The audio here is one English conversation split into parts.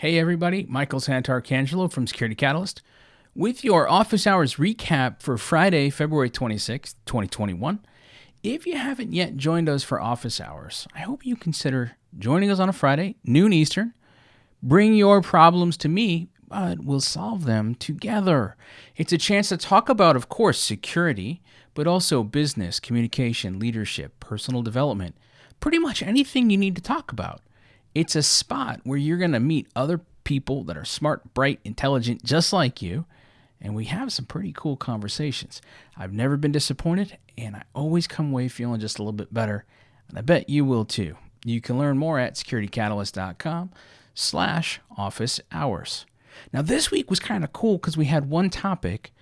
Hey everybody, Michael Santarcangelo from Security Catalyst with your office hours recap for Friday, February 26th, 2021. If you haven't yet joined us for office hours, I hope you consider joining us on a Friday, noon Eastern. Bring your problems to me, but we'll solve them together. It's a chance to talk about, of course, security, but also business, communication, leadership, personal development, pretty much anything you need to talk about. It's a spot where you're going to meet other people that are smart, bright, intelligent, just like you. And we have some pretty cool conversations. I've never been disappointed, and I always come away feeling just a little bit better. And I bet you will too. You can learn more at securitycatalyst.com slash office hours. Now, this week was kind of cool because we had one topic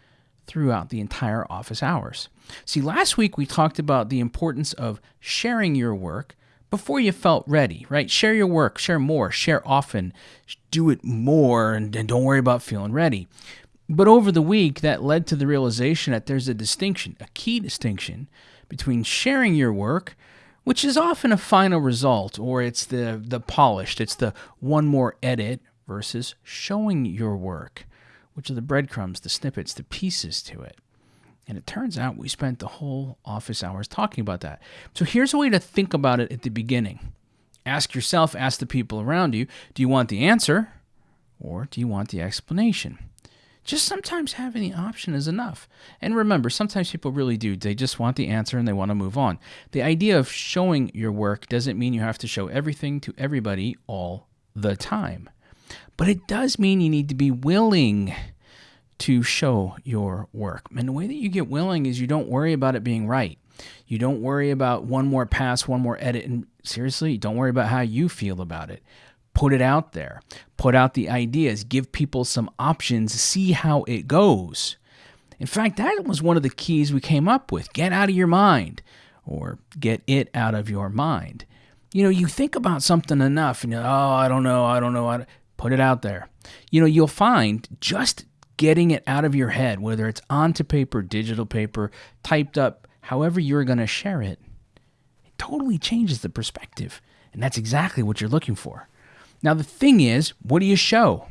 throughout the entire office hours. See, last week we talked about the importance of sharing your work before you felt ready, right? Share your work, share more, share often, do it more, and, and don't worry about feeling ready. But over the week, that led to the realization that there's a distinction, a key distinction between sharing your work, which is often a final result, or it's the, the polished, it's the one more edit, versus showing your work, which are the breadcrumbs, the snippets, the pieces to it. And it turns out we spent the whole office hours talking about that. So here's a way to think about it at the beginning. Ask yourself, ask the people around you, do you want the answer or do you want the explanation? Just sometimes having the option is enough. And remember, sometimes people really do. They just want the answer and they want to move on. The idea of showing your work doesn't mean you have to show everything to everybody all the time. But it does mean you need to be willing to show your work. And the way that you get willing is you don't worry about it being right. You don't worry about one more pass, one more edit. And seriously, don't worry about how you feel about it. Put it out there. Put out the ideas. Give people some options. See how it goes. In fact, that was one of the keys we came up with. Get out of your mind or get it out of your mind. You know, you think about something enough and you're, oh, I don't know, I don't know. I Put it out there. You know, you'll find just getting it out of your head, whether it's onto paper, digital paper, typed up, however you're going to share it, it totally changes the perspective. And that's exactly what you're looking for. Now, the thing is, what do you show?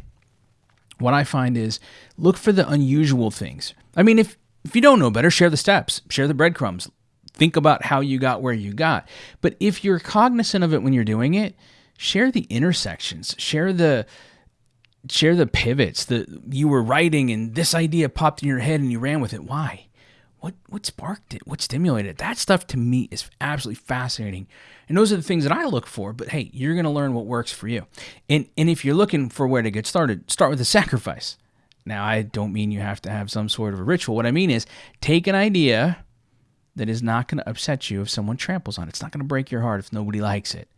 What I find is look for the unusual things. I mean, if, if you don't know better, share the steps, share the breadcrumbs, think about how you got where you got. But if you're cognizant of it when you're doing it, share the intersections, share the share the pivots that you were writing and this idea popped in your head and you ran with it. Why? What what sparked it? What stimulated it? That stuff to me is absolutely fascinating. And those are the things that I look for. But hey, you're gonna learn what works for you. And and if you're looking for where to get started, start with a sacrifice. Now I don't mean you have to have some sort of a ritual. What I mean is take an idea that is not going to upset you if someone tramples on it. It's not going to break your heart if nobody likes it.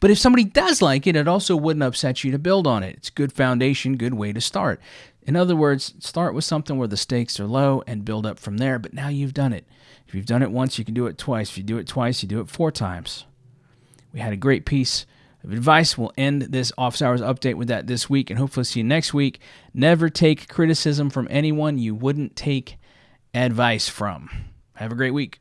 But if somebody does like it, it also wouldn't upset you to build on it. It's good foundation, good way to start. In other words, start with something where the stakes are low and build up from there. But now you've done it. If you've done it once, you can do it twice. If you do it twice, you do it four times. We had a great piece of advice. We'll end this office hours update with that this week and hopefully see you next week. Never take criticism from anyone you wouldn't take advice from. Have a great week.